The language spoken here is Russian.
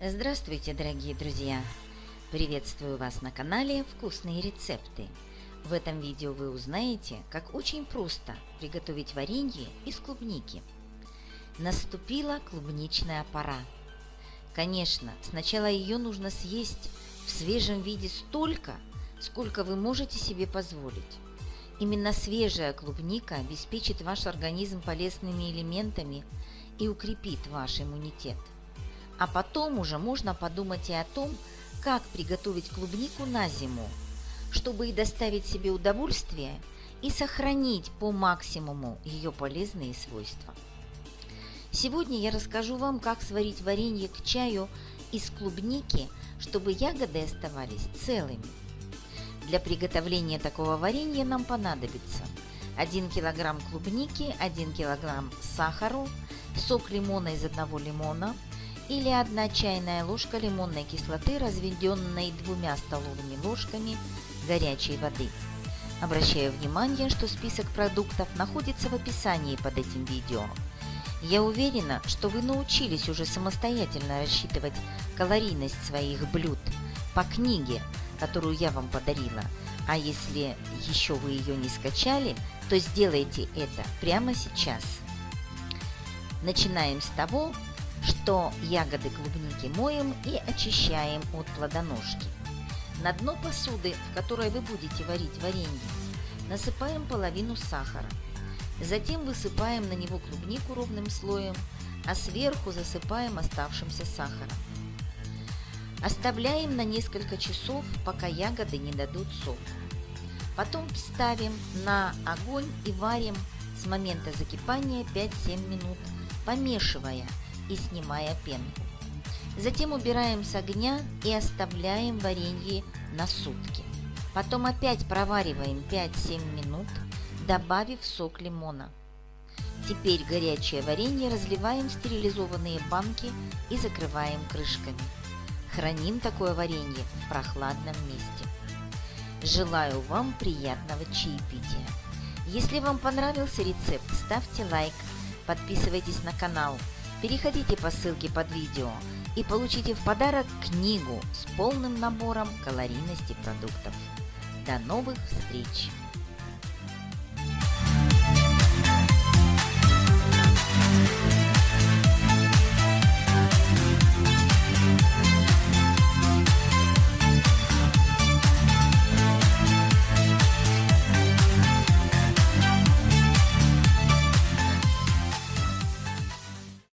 Здравствуйте, дорогие друзья! Приветствую вас на канале «Вкусные рецепты». В этом видео вы узнаете, как очень просто приготовить варенье из клубники. Наступила клубничная пора. Конечно, сначала ее нужно съесть в свежем виде столько, сколько вы можете себе позволить. Именно свежая клубника обеспечит ваш организм полезными элементами и укрепит ваш иммунитет – а потом уже можно подумать и о том, как приготовить клубнику на зиму, чтобы и доставить себе удовольствие, и сохранить по максимуму ее полезные свойства. Сегодня я расскажу вам, как сварить варенье к чаю из клубники, чтобы ягоды оставались целыми. Для приготовления такого варенья нам понадобится 1 кг клубники, 1 кг сахару, сок лимона из одного лимона – или 1 чайная ложка лимонной кислоты, разведенной двумя столовыми ложками горячей воды. Обращаю внимание, что список продуктов находится в описании под этим видео. Я уверена, что вы научились уже самостоятельно рассчитывать калорийность своих блюд по книге, которую я вам подарила. А если еще вы ее не скачали, то сделайте это прямо сейчас. Начинаем с того, что ягоды клубники моем и очищаем от плодоножки. На дно посуды, в которой вы будете варить варенье, насыпаем половину сахара. Затем высыпаем на него клубнику ровным слоем, а сверху засыпаем оставшимся сахаром. Оставляем на несколько часов, пока ягоды не дадут сок. Потом ставим на огонь и варим с момента закипания 5-7 минут, помешивая – и снимая пенку. Затем убираем с огня и оставляем варенье на сутки. Потом опять провариваем 5-7 минут, добавив сок лимона. Теперь горячее варенье разливаем в стерилизованные банки и закрываем крышками. Храним такое варенье в прохладном месте. Желаю вам приятного чаепития. Если вам понравился рецепт, ставьте лайк, подписывайтесь на канал – Переходите по ссылке под видео и получите в подарок книгу с полным набором калорийности продуктов. До новых встреч!